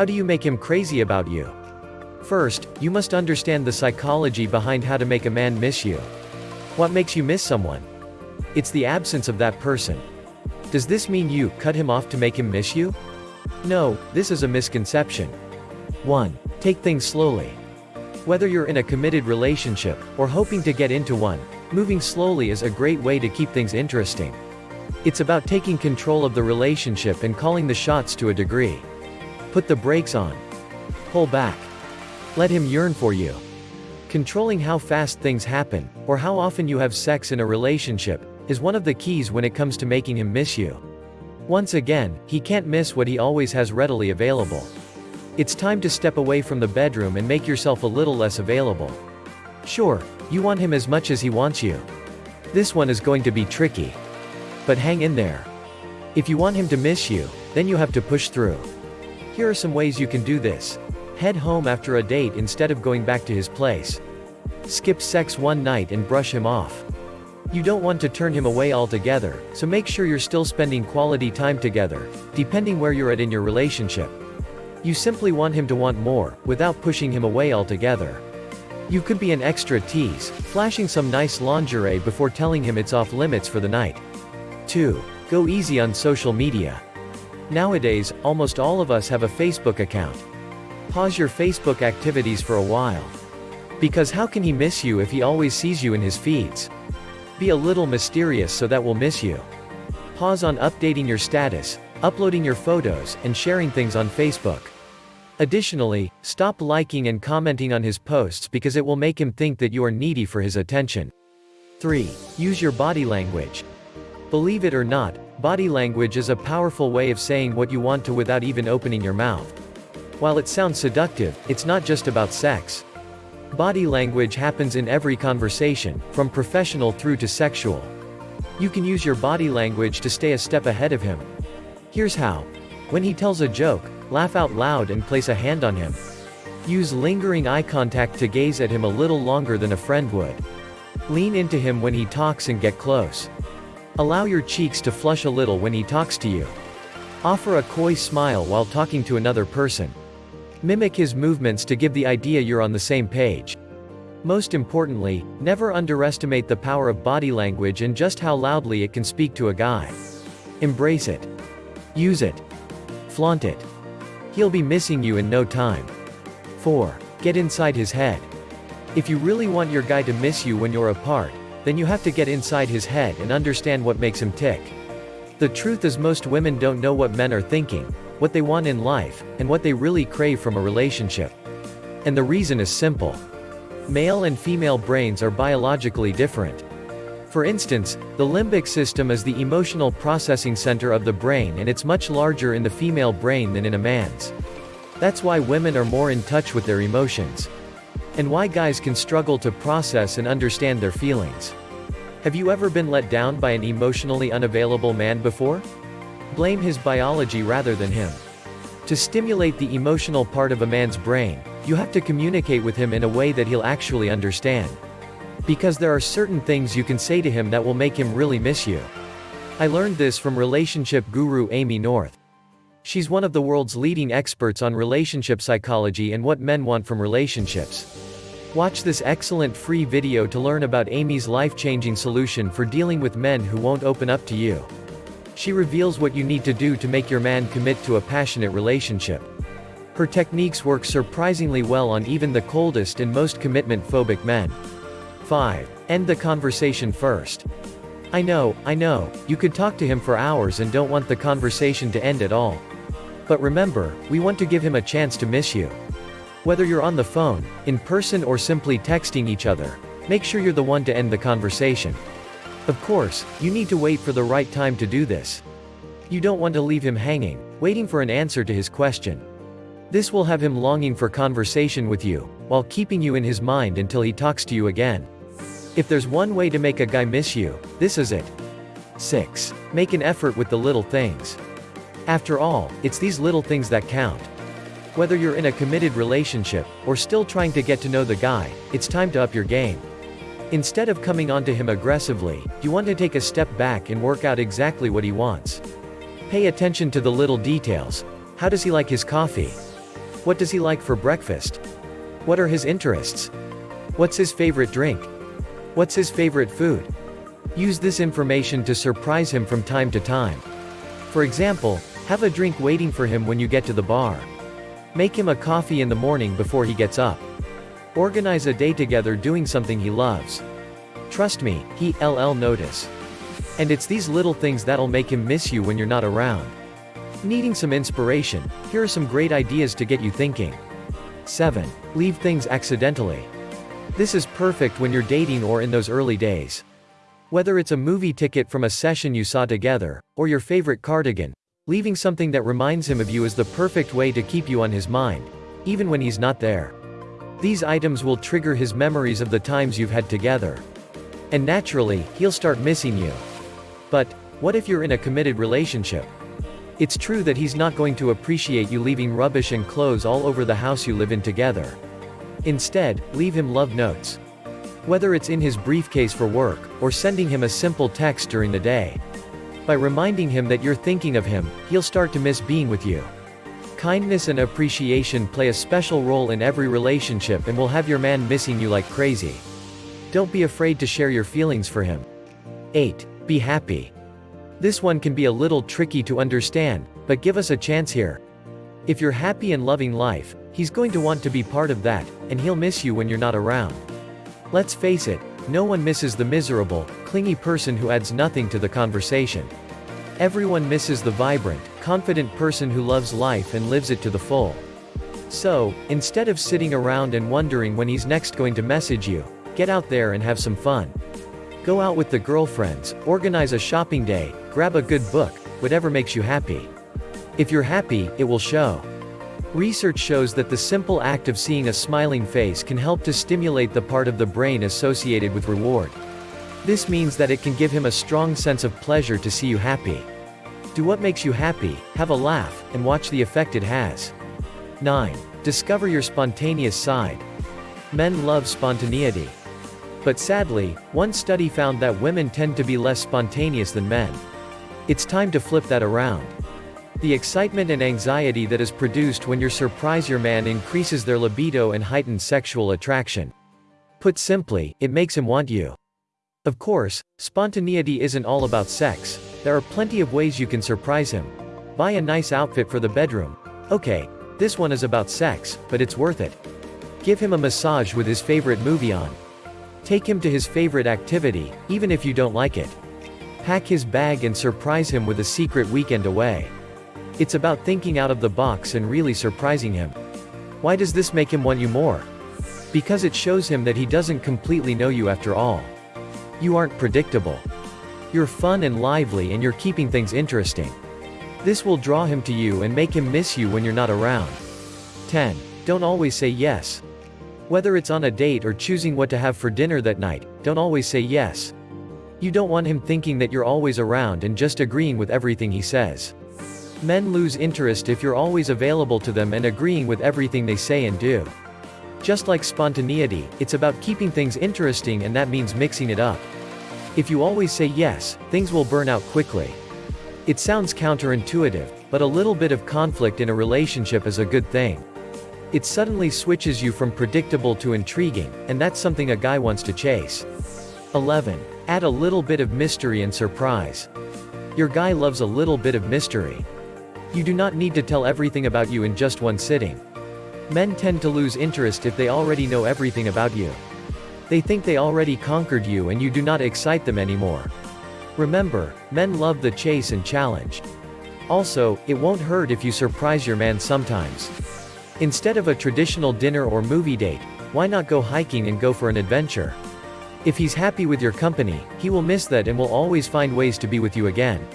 How do you make him crazy about you? First, you must understand the psychology behind how to make a man miss you. What makes you miss someone? It's the absence of that person. Does this mean you cut him off to make him miss you? No, this is a misconception. 1. Take things slowly. Whether you're in a committed relationship, or hoping to get into one, moving slowly is a great way to keep things interesting. It's about taking control of the relationship and calling the shots to a degree. Put the brakes on. Pull back. Let him yearn for you. Controlling how fast things happen, or how often you have sex in a relationship, is one of the keys when it comes to making him miss you. Once again, he can't miss what he always has readily available. It's time to step away from the bedroom and make yourself a little less available. Sure, you want him as much as he wants you. This one is going to be tricky. But hang in there. If you want him to miss you, then you have to push through. Here are some ways you can do this. Head home after a date instead of going back to his place. Skip sex one night and brush him off. You don't want to turn him away altogether, so make sure you're still spending quality time together, depending where you're at in your relationship. You simply want him to want more, without pushing him away altogether. You could be an extra tease, flashing some nice lingerie before telling him it's off limits for the night. 2. Go easy on social media. Nowadays, almost all of us have a Facebook account. Pause your Facebook activities for a while. Because how can he miss you if he always sees you in his feeds? Be a little mysterious so that we'll miss you. Pause on updating your status, uploading your photos, and sharing things on Facebook. Additionally, stop liking and commenting on his posts because it will make him think that you are needy for his attention. 3. Use your body language. Believe it or not, body language is a powerful way of saying what you want to without even opening your mouth. While it sounds seductive, it's not just about sex. Body language happens in every conversation, from professional through to sexual. You can use your body language to stay a step ahead of him. Here's how. When he tells a joke, laugh out loud and place a hand on him. Use lingering eye contact to gaze at him a little longer than a friend would. Lean into him when he talks and get close. Allow your cheeks to flush a little when he talks to you. Offer a coy smile while talking to another person. Mimic his movements to give the idea you're on the same page. Most importantly, never underestimate the power of body language and just how loudly it can speak to a guy. Embrace it. Use it. Flaunt it. He'll be missing you in no time. 4. Get inside his head. If you really want your guy to miss you when you're apart, then you have to get inside his head and understand what makes him tick. The truth is most women don't know what men are thinking, what they want in life, and what they really crave from a relationship. And the reason is simple. Male and female brains are biologically different. For instance, the limbic system is the emotional processing center of the brain and it's much larger in the female brain than in a man's. That's why women are more in touch with their emotions. And why guys can struggle to process and understand their feelings. Have you ever been let down by an emotionally unavailable man before? Blame his biology rather than him. To stimulate the emotional part of a man's brain, you have to communicate with him in a way that he'll actually understand. Because there are certain things you can say to him that will make him really miss you. I learned this from relationship guru Amy North. She's one of the world's leading experts on relationship psychology and what men want from relationships. Watch this excellent free video to learn about Amy's life-changing solution for dealing with men who won't open up to you. She reveals what you need to do to make your man commit to a passionate relationship. Her techniques work surprisingly well on even the coldest and most commitment-phobic men. 5. End the conversation first. I know, I know, you could talk to him for hours and don't want the conversation to end at all. But remember, we want to give him a chance to miss you. Whether you're on the phone, in person or simply texting each other, make sure you're the one to end the conversation. Of course, you need to wait for the right time to do this. You don't want to leave him hanging, waiting for an answer to his question. This will have him longing for conversation with you, while keeping you in his mind until he talks to you again. If there's one way to make a guy miss you, this is it. 6. Make an effort with the little things. After all, it's these little things that count. Whether you're in a committed relationship, or still trying to get to know the guy, it's time to up your game. Instead of coming onto him aggressively, you want to take a step back and work out exactly what he wants. Pay attention to the little details. How does he like his coffee? What does he like for breakfast? What are his interests? What's his favorite drink? What's his favorite food? Use this information to surprise him from time to time. For example, have a drink waiting for him when you get to the bar. Make him a coffee in the morning before he gets up. Organize a day together doing something he loves. Trust me, he LL notice. And it's these little things that'll make him miss you when you're not around. Needing some inspiration, here are some great ideas to get you thinking. 7. Leave things accidentally. This is perfect when you're dating or in those early days. Whether it's a movie ticket from a session you saw together, or your favorite cardigan, leaving something that reminds him of you is the perfect way to keep you on his mind, even when he's not there. These items will trigger his memories of the times you've had together. And naturally, he'll start missing you. But, what if you're in a committed relationship? It's true that he's not going to appreciate you leaving rubbish and clothes all over the house you live in together. Instead, leave him love notes. Whether it's in his briefcase for work, or sending him a simple text during the day. By reminding him that you're thinking of him, he'll start to miss being with you. Kindness and appreciation play a special role in every relationship and will have your man missing you like crazy. Don't be afraid to share your feelings for him. 8. Be happy. This one can be a little tricky to understand, but give us a chance here. If you're happy and loving life, he's going to want to be part of that, and he'll miss you when you're not around. Let's face it, no one misses the miserable, clingy person who adds nothing to the conversation. Everyone misses the vibrant, confident person who loves life and lives it to the full. So, instead of sitting around and wondering when he's next going to message you, get out there and have some fun. Go out with the girlfriends, organize a shopping day, grab a good book, whatever makes you happy. If you're happy, it will show. Research shows that the simple act of seeing a smiling face can help to stimulate the part of the brain associated with reward. This means that it can give him a strong sense of pleasure to see you happy. Do what makes you happy, have a laugh, and watch the effect it has. 9. Discover your spontaneous side. Men love spontaneity. But sadly, one study found that women tend to be less spontaneous than men. It's time to flip that around. The excitement and anxiety that is produced when you surprise your man increases their libido and heightens sexual attraction. Put simply, it makes him want you. Of course, spontaneity isn't all about sex, there are plenty of ways you can surprise him. Buy a nice outfit for the bedroom. Okay, this one is about sex, but it's worth it. Give him a massage with his favorite movie on. Take him to his favorite activity, even if you don't like it. Pack his bag and surprise him with a secret weekend away. It's about thinking out of the box and really surprising him. Why does this make him want you more? Because it shows him that he doesn't completely know you after all. You aren't predictable. You're fun and lively and you're keeping things interesting. This will draw him to you and make him miss you when you're not around. 10. Don't always say yes. Whether it's on a date or choosing what to have for dinner that night, don't always say yes. You don't want him thinking that you're always around and just agreeing with everything he says. Men lose interest if you're always available to them and agreeing with everything they say and do. Just like spontaneity, it's about keeping things interesting and that means mixing it up. If you always say yes, things will burn out quickly. It sounds counterintuitive, but a little bit of conflict in a relationship is a good thing. It suddenly switches you from predictable to intriguing, and that's something a guy wants to chase. 11. Add a little bit of mystery and surprise. Your guy loves a little bit of mystery. You do not need to tell everything about you in just one sitting. Men tend to lose interest if they already know everything about you. They think they already conquered you and you do not excite them anymore. Remember, men love the chase and challenge. Also, it won't hurt if you surprise your man sometimes. Instead of a traditional dinner or movie date, why not go hiking and go for an adventure? If he's happy with your company, he will miss that and will always find ways to be with you again.